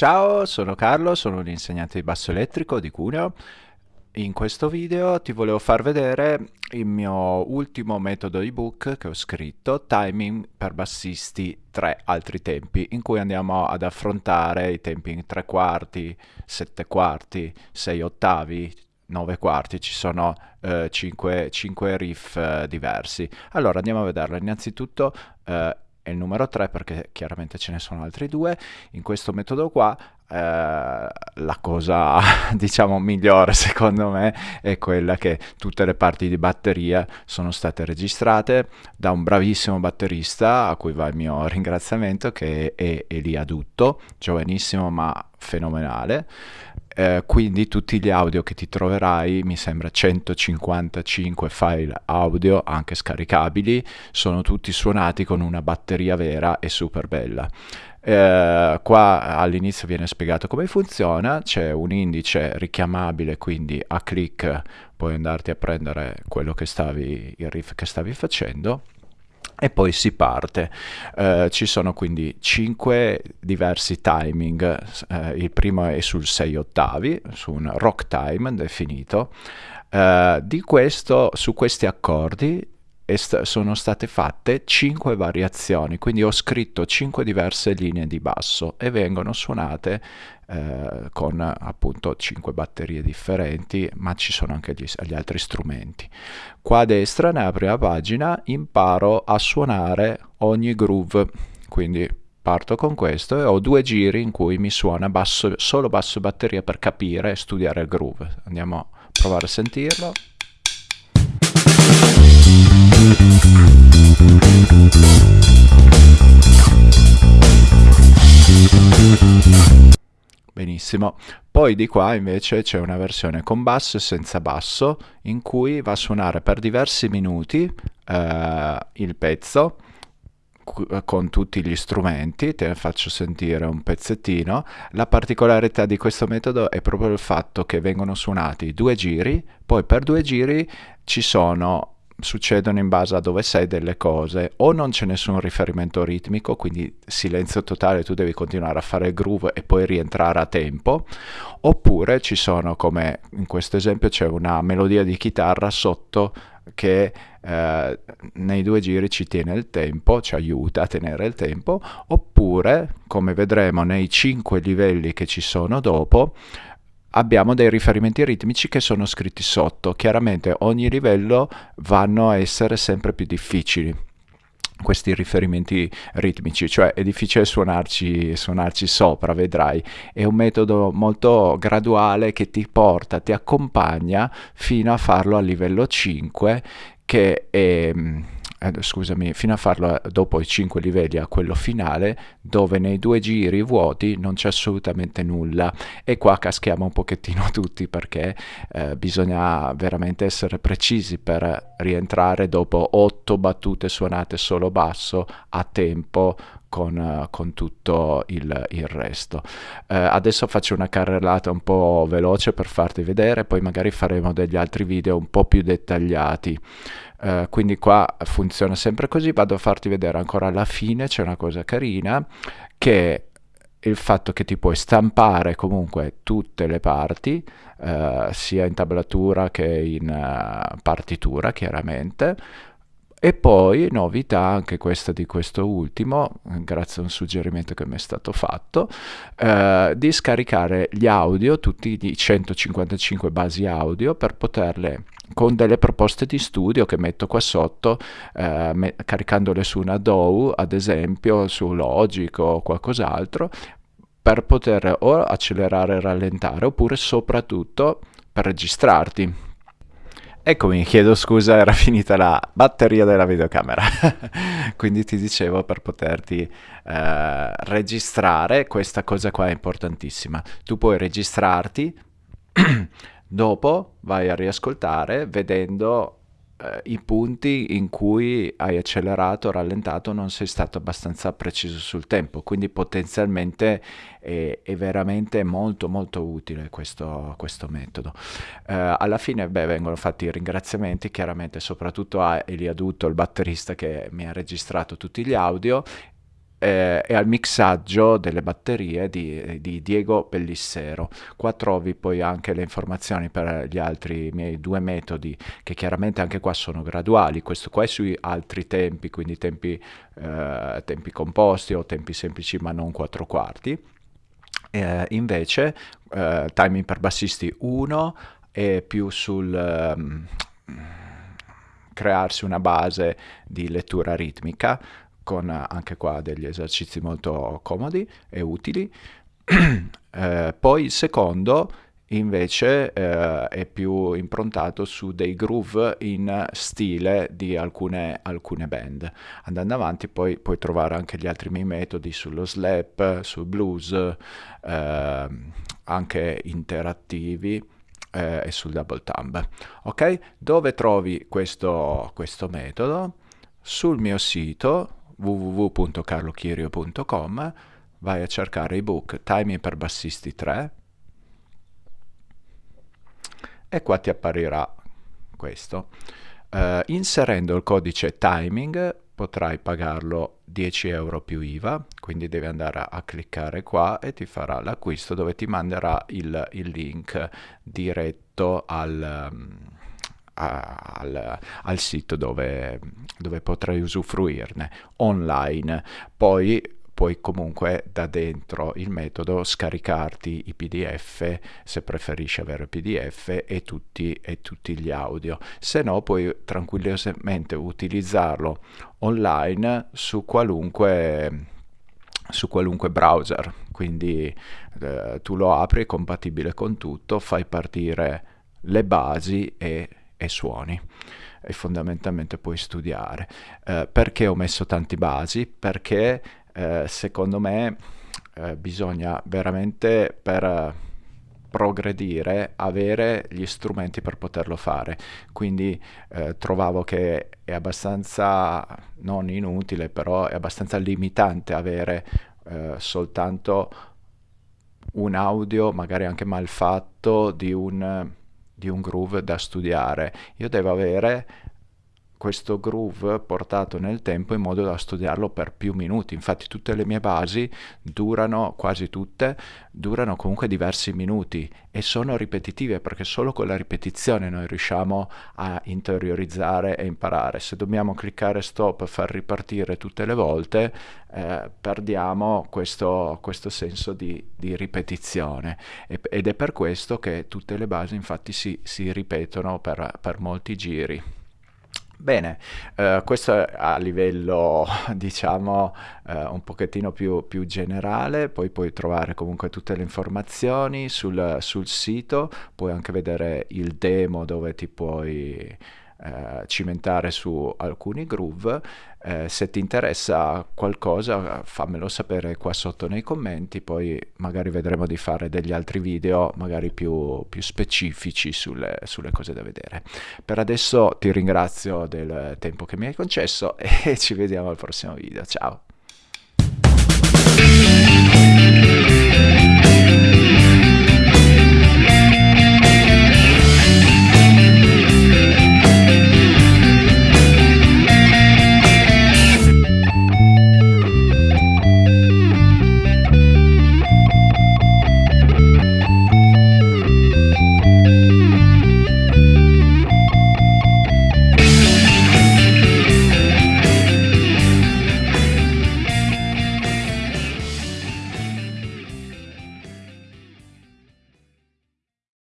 Ciao, sono Carlo, sono un insegnante di basso elettrico di Cuneo. In questo video ti volevo far vedere il mio ultimo metodo ebook che ho scritto, Timing per bassisti 3 altri tempi, in cui andiamo ad affrontare i tempi in 3 quarti, 7 quarti, 6 ottavi, 9 quarti, ci sono eh, 5, 5 riff eh, diversi. Allora andiamo a vederlo. Innanzitutto eh, è il numero 3 perché chiaramente ce ne sono altri due. In questo metodo qua eh, la cosa diciamo migliore secondo me è quella che tutte le parti di batteria sono state registrate da un bravissimo batterista a cui va il mio ringraziamento che è Elia Dutto, giovanissimo ma fenomenale. Eh, quindi tutti gli audio che ti troverai, mi sembra 155 file audio anche scaricabili, sono tutti suonati con una batteria vera e super bella. Eh, qua all'inizio viene spiegato come funziona, c'è un indice richiamabile, quindi a clic puoi andarti a prendere quello che stavi, il riff che stavi facendo e poi si parte. Eh, ci sono quindi 5 diversi timing, eh, il primo è sul 6 ottavi, su un rock time definito. Eh, questo, su questi accordi st sono state fatte 5 variazioni, quindi ho scritto 5 diverse linee di basso e vengono suonate eh, con appunto 5 batterie differenti, ma ci sono anche gli, gli altri strumenti. Qua a destra, nella prima pagina, imparo a suonare ogni groove, quindi parto con questo e ho due giri in cui mi suona basso, solo basso e batteria per capire e studiare il groove. Andiamo a provare a sentirlo. Benissimo. Poi di qua invece c'è una versione con basso e senza basso in cui va a suonare per diversi minuti eh, il pezzo con tutti gli strumenti, te ne faccio sentire un pezzettino. La particolarità di questo metodo è proprio il fatto che vengono suonati due giri, poi per due giri ci sono succedono in base a dove sei delle cose. O non c'è nessun riferimento ritmico quindi silenzio totale tu devi continuare a fare il groove e poi rientrare a tempo. Oppure ci sono come in questo esempio c'è una melodia di chitarra sotto che eh, nei due giri ci tiene il tempo, ci aiuta a tenere il tempo, oppure, come vedremo nei cinque livelli che ci sono dopo, abbiamo dei riferimenti ritmici che sono scritti sotto. Chiaramente ogni livello vanno a essere sempre più difficili questi riferimenti ritmici, cioè è difficile suonarci, suonarci sopra, vedrai, è un metodo molto graduale che ti porta, ti accompagna fino a farlo a livello 5 che è eh, scusami, fino a farlo eh, dopo i 5 livelli a quello finale, dove nei due giri vuoti non c'è assolutamente nulla. E qua caschiamo un pochettino tutti perché eh, bisogna veramente essere precisi per rientrare dopo 8 battute suonate solo basso a tempo con, con, tutto il, il resto. Uh, adesso faccio una carrellata un po' veloce per farti vedere, poi magari faremo degli altri video un po' più dettagliati. Uh, quindi qua funziona sempre così, vado a farti vedere ancora alla fine, c'è una cosa carina che il fatto che ti puoi stampare comunque tutte le parti, uh, sia in tablatura che in uh, partitura chiaramente, e poi, novità, anche questa di questo ultimo, grazie a un suggerimento che mi è stato fatto, eh, di scaricare gli audio, tutti i 155 basi audio, per poterle con delle proposte di studio che metto qua sotto, eh, me caricandole su una DAW, ad esempio su Logic o qualcos'altro, per poter o accelerare e rallentare, oppure soprattutto per registrarti Eccomi, chiedo scusa, era finita la batteria della videocamera. Quindi ti dicevo per poterti eh, registrare, questa cosa qua è importantissima. Tu puoi registrarti, dopo vai a riascoltare vedendo eh, i punti in cui hai accelerato rallentato non sei stato abbastanza preciso sul tempo, quindi potenzialmente è, è veramente molto molto utile questo, questo metodo. Eh, alla fine beh, vengono fatti i ringraziamenti chiaramente soprattutto a Elia Dutto, il batterista che mi ha registrato tutti gli audio eh, e al mixaggio delle batterie di, di, Diego Pellissero. Qua trovi poi anche le informazioni per gli altri miei due metodi, che chiaramente anche qua sono graduali. Questo qua è sui altri tempi, quindi tempi, eh, tempi composti o tempi semplici ma non quattro quarti. Eh, invece, eh, timing per bassisti 1 è più sul... Um, crearsi una base di lettura ritmica con anche qua degli esercizi molto comodi e utili. eh, poi il secondo invece eh, è più improntato su dei groove in stile di alcune, alcune, band. Andando avanti poi puoi trovare anche gli altri miei metodi sullo slap, sul blues, eh, anche interattivi eh, e sul double thumb. Ok? Dove trovi questo, questo metodo? Sul mio sito www.carlochirio.com vai a cercare ebook Timing per bassisti 3 e qua ti apparirà questo. Uh, inserendo il codice timing potrai pagarlo 10 euro più IVA, quindi devi andare a, cliccare qua e ti farà l'acquisto dove ti manderà il, il link diretto al, al, al, sito dove, dove potrai usufruirne online. Poi puoi comunque da dentro il metodo scaricarti i pdf se preferisci avere pdf e tutti, e tutti gli audio se no puoi tranquillamente utilizzarlo online su qualunque su qualunque browser quindi eh, tu lo apri è compatibile con tutto fai partire le basi e, e suoni e fondamentalmente puoi studiare. Eh, perché ho messo tanti basi? Perché eh, secondo me eh, bisogna veramente per progredire avere gli strumenti per poterlo fare. Quindi eh, trovavo che è abbastanza non inutile però è abbastanza limitante avere eh, soltanto un audio magari anche mal fatto di un, di un groove da studiare. Io devo avere questo groove portato nel tempo in modo da studiarlo per più minuti. Infatti tutte le mie basi durano, quasi tutte, durano comunque diversi minuti e sono ripetitive perché solo con la ripetizione noi riusciamo a interiorizzare e imparare. Se dobbiamo cliccare stop e far ripartire tutte le volte, eh, perdiamo questo, questo senso di, di ripetizione e, ed è per questo che tutte le basi infatti si, si ripetono per, per molti giri. Bene, eh, questo a livello diciamo eh, un pochettino più, più, generale, poi puoi trovare comunque tutte le informazioni sul, sul sito, puoi anche vedere il demo dove ti puoi eh, cimentare su alcuni groove. Eh, se ti interessa qualcosa fammelo sapere qua sotto nei commenti, poi magari vedremo di fare degli altri video magari più, più specifici sulle, sulle cose da vedere. Per adesso ti ringrazio del tempo che mi hai concesso e ci vediamo al prossimo video. Ciao!